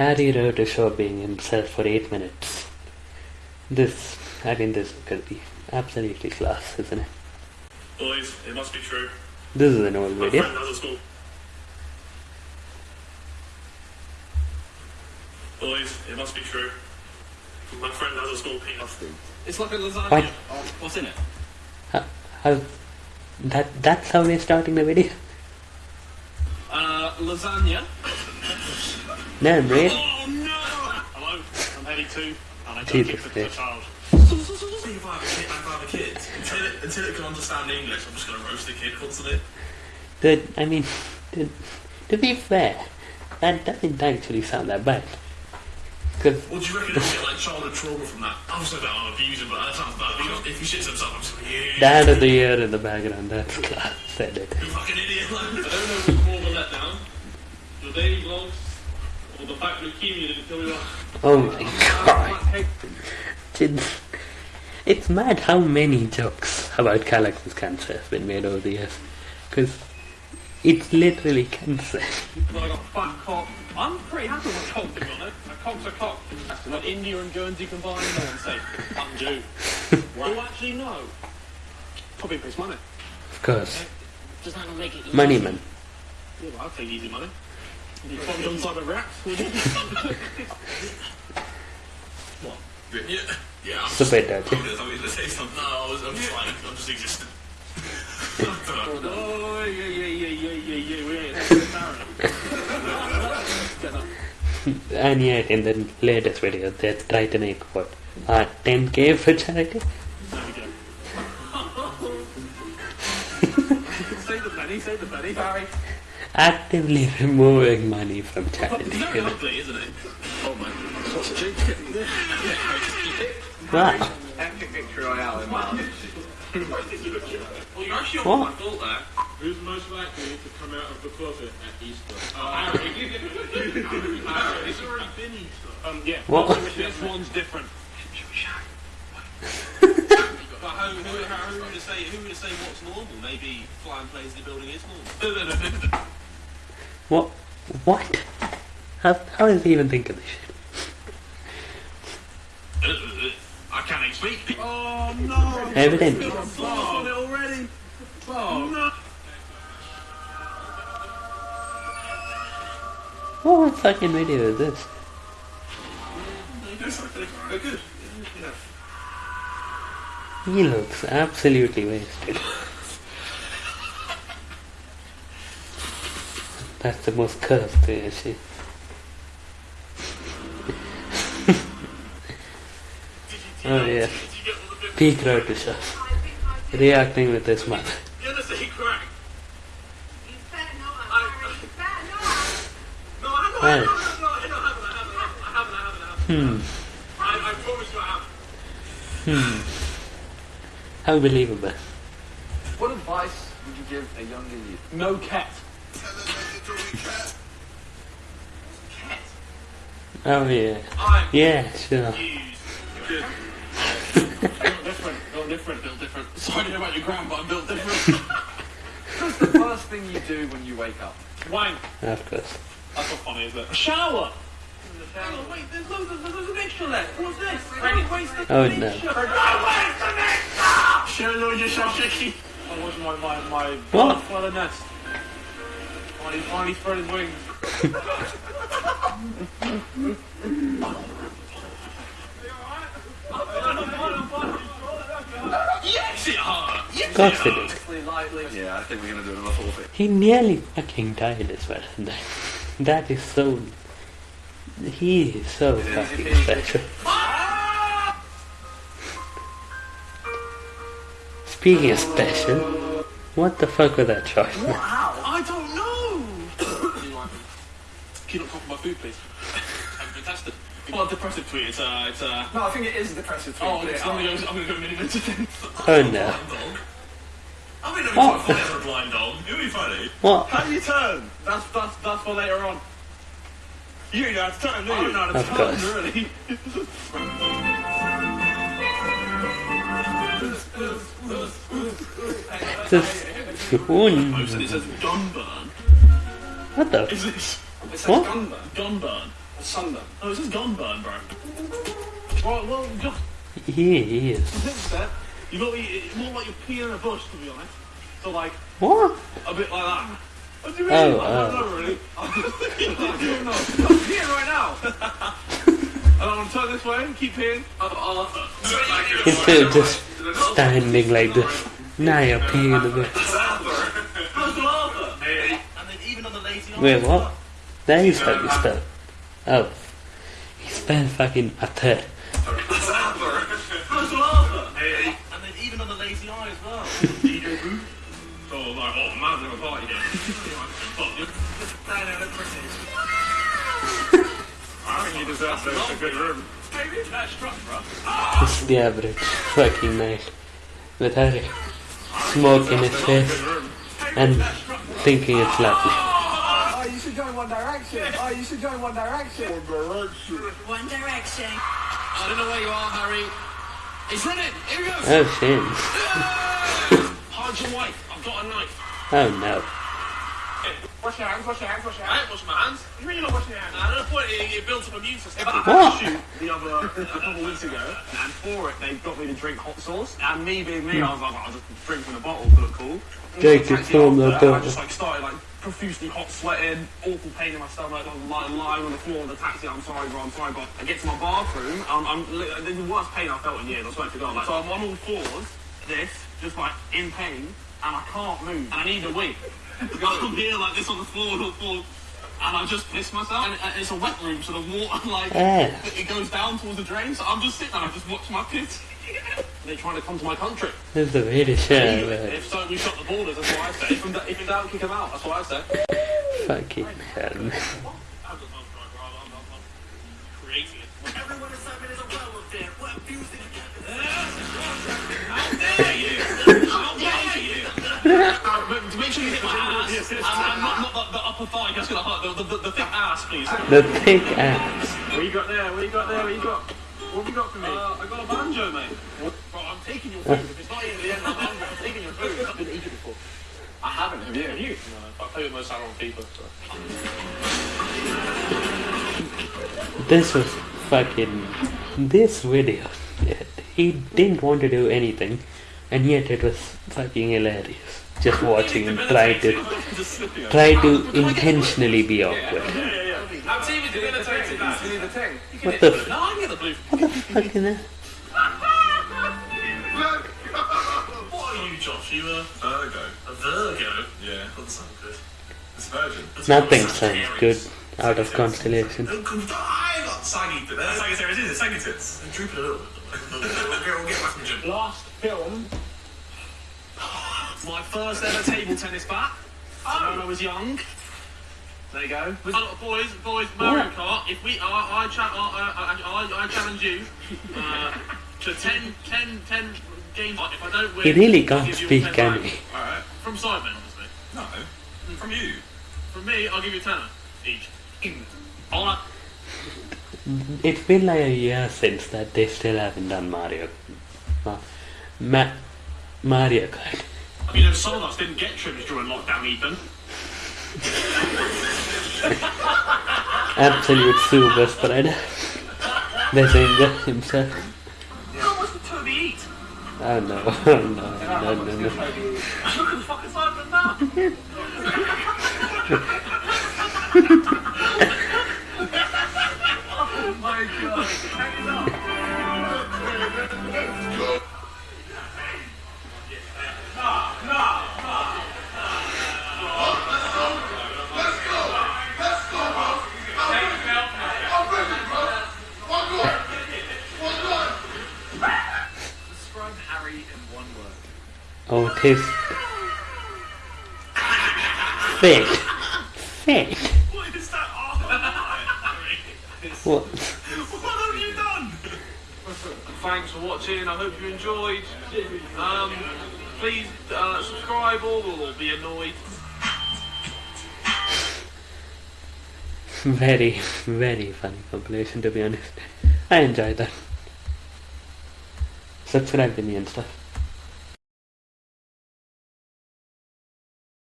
Harry wrote a show being himself for eight minutes. This, I mean, this could be absolutely class, isn't it? Boys, it must be true. This is an old My video. friend has a school. Boys, it must be true. My friend has a school penis. It's like a lasagna. What? What's in it? How, how, that, that's how we're starting the video? Uh, lasagna. No, really? Oh no! Hello, I'm Eddie too, and I don't give to a Christ. child. See if I have a kid, I have a kid, until it, until it can understand English, I'm just gonna roast the kid constantly. The, I mean, to, to be fair, that doesn't actually sound that bad. Because What do you reckon he'll get like childhood trauma from that? Obviously that I'm abusing, but that sounds bad. Because if he shits himself, I'm just like, yeah, Dad of the Year in the background, that's class, said it. you fucking idiot. I don't know what's more of a letdown. The daily vlogs, Oh my god. It's, it's mad how many jokes about Callux's cancer have been made over the years. Because it's literally cancer. Well, I got fat cock. I'm pretty happy with cock, to be honest. A cock's a cock. Like India and Guernsey combined, no one's safe. Undo. well, actually, no. Probably pays money. Of course. Does that not make it easy? Money man. Yeah, well, I'll take easy money. You probably on side of rats, what? Yeah, yeah. I'm It's a bit. I'm going to say something. No, I was, I'm just fine. I'm just existing. I don't know. Oh, yeah, yeah, yeah, yeah, yeah, yeah, yeah. That's embarrassing. Get up. And yet, in the latest video, they try to make what? Uh, 10k for charity? There we go. say the penny, say the penny. Barry. Actively removing money from charity. It's very ugly, isn't it? Oh man. What's? Wow. Epic victory royale in Well, you're actually What? on my fault there. Who's most likely to come out of the closet at Easter? Oh, Harry. It's already been Easter. Um, yeah. What? This one's different. But how, who, how, who would say who would say what's normal? Maybe flying planes in the building is normal. What? What? How, how does he even think of this shit? Uh, I can't even speak. Oh, no. Evidently. I've on it already. Oh, no. What fucking video is this? He looks absolutely wasted. That's the most cursed thing I see. oh yeah. Peak road to shot. Reacting with his mother. You're the same crack. No, I know, I Well. know, no, no, I know, I haven't, I haven't, I haven't, I haven't, I haven't. Hmm. I, I promise you I haven't. How believable. What advice would you give a younger you? No cat. Oh yeah. I'm Yeah, sure. used. Good. Built different. Built different. Built different. Sorry about your grandpa. I'm built different. What's the first thing you do when you wake up? Wang. Of course. That's not funny, is it? A shower. Hang on, oh, wait, there's loads of, there's an extra left. What's this? Ready? Waste the Oh no. Show Lord yourself, Chicky. That was my, my, my What? butterfly nest. Finally, finally spread his wings. Yes, it hurt. Yes, course it it hurt. is. Lightly, lightly. Yeah, I think we're gonna do another forfeit. He nearly fucking died as well. That, that is so. He is so fucking special. Speaking of special, what the fuck was that shot? I don't know. Can you not cough my food, please? I'm fantastic. Well, depressive tweet. It's uh, it's uh. No, I think it is depressive tweet. Oh, it's, I'm gonna go. I'm gonna go mini then. Oh no. I mean, it'd be What? quite for a blind dog. It would be funny. What? How do you turn? That's that's that's for later on. You don't know how to turn, do you? I don't know how to Of turn, course. Really? This. Oh. It says Dunburn. What the? Is this It says What? gunburn. Dunburn? Sunburn. Oh, this is Gunburn, bro. Right, well, just He, he is. You got it's more like you're peeing in a bush, to be honest. So, like, What? a bit like that. What do you mean? Oh, I oh. don't know, really. I don't know. I'm peeing right now. and I'm going to turn this way and keep peeing. Uh, uh, Instead of just standing like this. Now you're peeing a bit. How's the? And then even on the lazy. Wait, what? That is how you spell. Oh. He spelled fucking a third. And then even on the lazy. So, like, oh, man's in a party this. I think a good room. That bro. It's the average fucking night. With Harry smoke in his face and thinking it's lovely. Oh, you should join One Direction. Oh, you should join One Direction. One Direction. One Direction. I don't know where you are, Harry. He's running. Here he goes. Oh shit. Hide your wife. I've got a knife. Oh no. Wash your hands, wash your hands, wash your hands. I hands. ain't washing my hands. You really not washing your hands? Nah, no point. It, it builds up immune system. What? shoot the other a couple of weeks ago, and for it they got me to drink hot sauce. And me being me, I was like, I'll just drink from the bottle to look cool. Drink Taxi it from the after, and I bottle. just like started like profusely hot sweating, awful pain in my stomach. I was lying, lying on the floor of the taxi. I'm sorry, bro. I'm sorry, but I get to my bathroom. Um, I'm li- this is the worst pain I've felt in years. I swear to God. Like, so I'm on all fours, this, just like in pain, and I can't move. And I need a wee. I'm here like this on the floor, on the floor. And I just pissed myself. And and it's a wet room, so the water like Ah. it goes down towards the drain. So I'm just sitting there, I just watch my piss. They're trying to come to my country. That's the way to show. If so, we shut the borders. That's what I say. If in, if in doubt, kick them out. That's what I say. Fucking hell. Make sure you hit my ass, and, and not, not the, the upper thigh, that's gonna hurt. The, the, the, the thick ass, please. The thick ass. What you got there? What you got there? What you got? What have you got for me? Uh, I got a banjo, mate. Bro, I'm taking your food. If it's not even the end of the banjo, I'm taking your food. I've been eating it before. I haven't. Have you? Have you? No. I play with most Salon people. So. This was fucking. This video. He didn't want to do anything, and yet it was fucking hilarious. Just watching him try to try to intentionally be awkward. Is. What the what the? What are you, Josh? You a, Virgo. a Virgo? Yeah. Doesn't sound good. It's virgin. Nothing sounds good out of constellation. I got saggy tits. Saggy tits, is drooping a little bit. we'll, get, we'll get back from the gym. Last film. My first ever table tennis bat. Oh. When I was young. There you go. Uh, boys, boys, Mario Kart. If we, uh, I, cha- uh, uh, I, I, I challenge you uh, to 10, 10, 10 games. If I don't win, He really can't you speak, can back. he? All right. From Simon, obviously. No. From you. From me, I'll give you a tenner each. All right. It's been like a year since that they still haven't done Mario. Ma- Mario Kart. You know, some of us didn't get trims during lockdown, Ethan. Absolute super spreader. The singer himself. How much did Toby eat? Oh no, oh no, no, no, no. Look at the fucking Simon now. oh my god. Oh, it is fake. Fake. What is that? Oh, What? what have you done? Thanks for watching. I hope you enjoyed. Um, please uh, subscribe or we'll be annoyed. Very, very funny compilation to be honest. I enjoyed that. Subscribe to me and stuff.